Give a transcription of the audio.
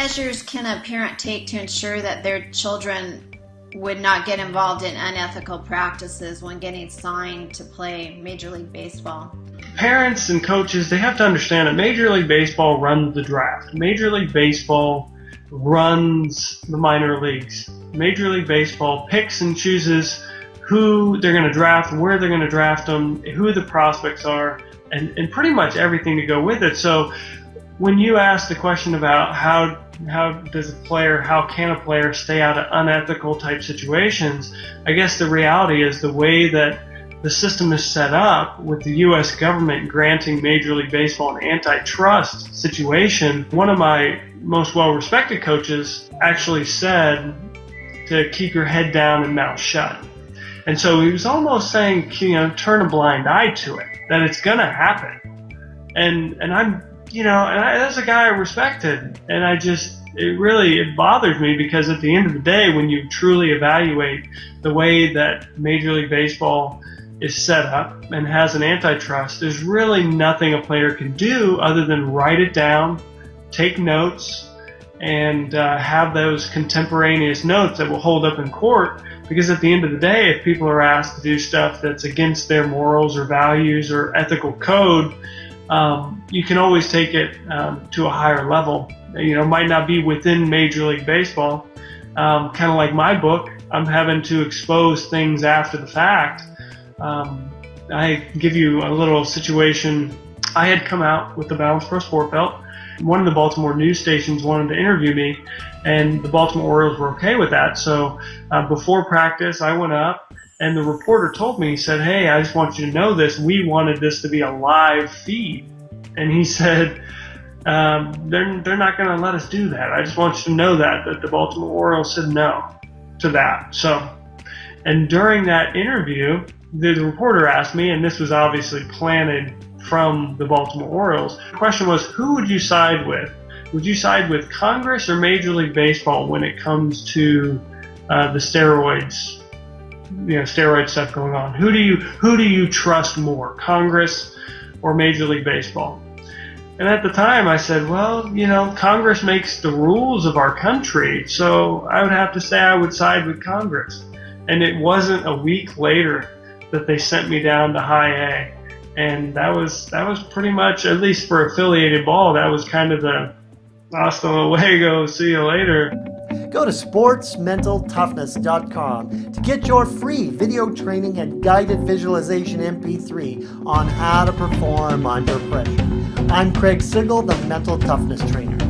measures can a parent take to ensure that their children would not get involved in unethical practices when getting signed to play Major League Baseball? Parents and coaches, they have to understand that Major League Baseball runs the draft. Major League Baseball runs the minor leagues. Major League Baseball picks and chooses who they're going to draft, where they're going to draft them, who the prospects are, and, and pretty much everything to go with it. So when you ask the question about how how does a player, how can a player stay out of unethical type situations? I guess the reality is the way that the system is set up with the U.S. government granting Major League Baseball an antitrust situation. One of my most well-respected coaches actually said to keep your head down and mouth shut. And so he was almost saying, you know, turn a blind eye to it, that it's going to happen. And, and I'm you know, and I, that's a guy I respected, and I just it really it bothers me because at the end of the day, when you truly evaluate the way that Major League Baseball is set up and has an antitrust, there's really nothing a player can do other than write it down, take notes, and uh, have those contemporaneous notes that will hold up in court. Because at the end of the day, if people are asked to do stuff that's against their morals or values or ethical code, um, you can always take it um, to a higher level. You know, might not be within Major League Baseball. Um, kind of like my book, I'm having to expose things after the fact. Um, I give you a little situation. I had come out with the Balance Pro Sport Belt. One of the Baltimore news stations wanted to interview me, and the Baltimore Orioles were okay with that. So uh, before practice, I went up and the reporter told me, he said, Hey, I just want you to know this. We wanted this to be a live feed. And he said, um, they're, they're not going to let us do that. I just want you to know that, that the Baltimore Orioles said no to that. So, and during that interview, the, reporter asked me, and this was obviously planted from the Baltimore Orioles. The question was, who would you side with? Would you side with Congress or Major League Baseball when it comes to uh, the steroids you know steroid stuff going on. Who do you who do you trust more, Congress or Major League Baseball? And at the time, I said, well, you know, Congress makes the rules of our country, so I would have to say I would side with Congress. And it wasn't a week later that they sent me down to high A, and that was that was pretty much, at least for affiliated ball, that was kind of the hasta luego, see you later. Go to sportsmentaltoughness.com to get your free video training and guided visualization MP3 on how to perform under pressure. I'm Craig Sigl, the Mental Toughness Trainer.